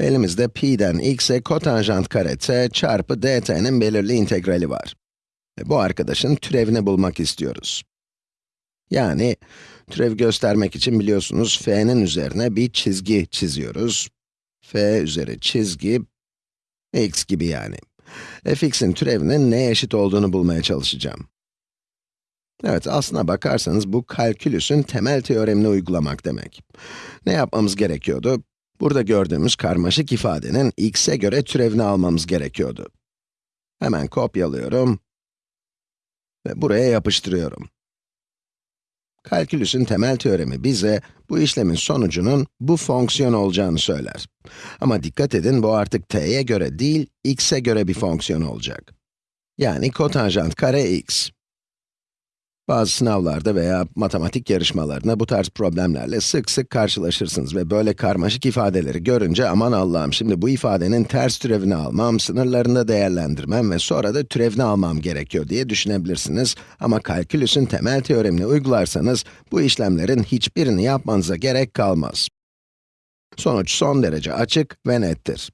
Elimizde pi'den x'e kotanjant kare t çarpı dt'nin belirli integrali var. Ve bu arkadaşın türevini bulmak istiyoruz. Yani, türev göstermek için biliyorsunuz f'nin üzerine bir çizgi çiziyoruz. f üzeri çizgi, x gibi yani. fx'in türevinin neye eşit olduğunu bulmaya çalışacağım. Evet, aslına bakarsanız bu kalkülüsün temel teoremini uygulamak demek. Ne yapmamız gerekiyordu? Burada gördüğümüz karmaşık ifadenin x'e göre türevini almamız gerekiyordu. Hemen kopyalıyorum ve buraya yapıştırıyorum. Kalkülüsün temel teoremi bize bu işlemin sonucunun bu fonksiyon olacağını söyler. Ama dikkat edin bu artık t'ye göre değil, x'e göre bir fonksiyon olacak. Yani kotanjant kare x. Bazı sınavlarda veya matematik yarışmalarında bu tarz problemlerle sık sık karşılaşırsınız ve böyle karmaşık ifadeleri görünce aman Allah'ım şimdi bu ifadenin ters türevini almam, sınırlarında değerlendirmem ve sonra da türevini almam gerekiyor diye düşünebilirsiniz. Ama kalkülüsün temel teoremini uygularsanız bu işlemlerin hiçbirini yapmanıza gerek kalmaz. Sonuç son derece açık ve nettir.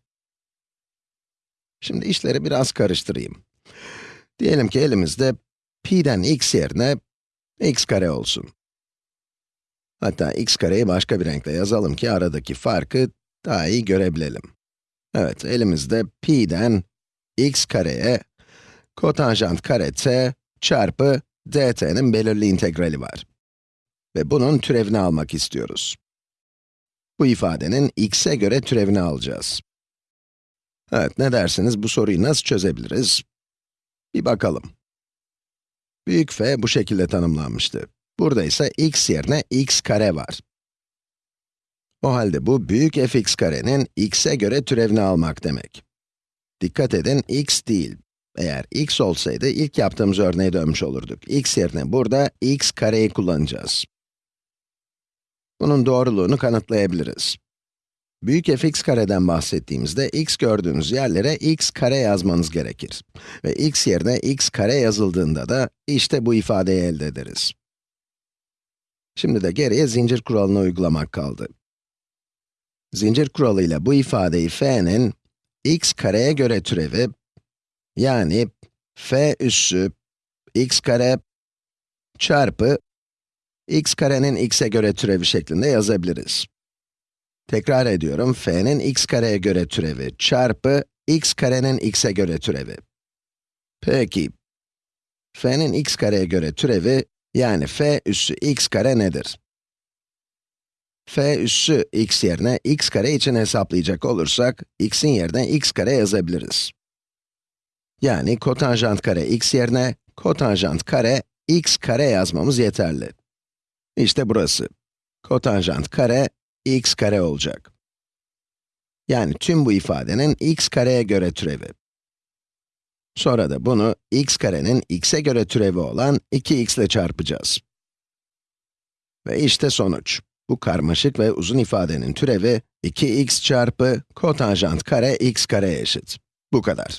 Şimdi işleri biraz karıştırayım. Diyelim ki elimizde pi'den x yerine x kare olsun. Hatta x kareyi başka bir renkle yazalım ki aradaki farkı daha iyi görebilelim. Evet, elimizde pi'den x kareye kotanjant kare t çarpı dt'nin belirli integrali var. Ve bunun türevini almak istiyoruz. Bu ifadenin x'e göre türevini alacağız. Evet, ne dersiniz, bu soruyu nasıl çözebiliriz? Bir bakalım. Büyük f bu şekilde tanımlanmıştı. Burada ise x yerine x kare var. O halde bu büyük fx karenin x'e göre türevini almak demek. Dikkat edin, x değil. Eğer x olsaydı ilk yaptığımız örneğe dönmüş olurduk. x yerine burada x kareyi kullanacağız. Bunun doğruluğunu kanıtlayabiliriz. Büyük fx kareden bahsettiğimizde x gördüğünüz yerlere x kare yazmanız gerekir. Ve x yerine x kare yazıldığında da işte bu ifadeyi elde ederiz. Şimdi de geriye zincir kuralını uygulamak kaldı. Zincir kuralıyla bu ifadeyi f'nin x kareye göre türevi, yani f üssü x kare çarpı x karenin x'e göre türevi şeklinde yazabiliriz. Tekrar ediyorum, f'nin x kareye göre türevi çarpı x karenin x'e göre türevi. Peki, f'nin x kareye göre türevi, yani f üssü x kare nedir? f üssü x yerine x kare için hesaplayacak olursak, x'in yerine x kare yazabiliriz. Yani kotanjant kare x yerine kotanjant kare x kare yazmamız yeterli. İşte burası. Kotanjant kare x kare olacak. Yani tüm bu ifadenin x kareye göre türevi. Sonra da bunu x karenin x'e göre türevi olan 2x ile çarpacağız. Ve işte sonuç. Bu karmaşık ve uzun ifadenin türevi 2x çarpı kotanjant kare x kare eşit. Bu kadar.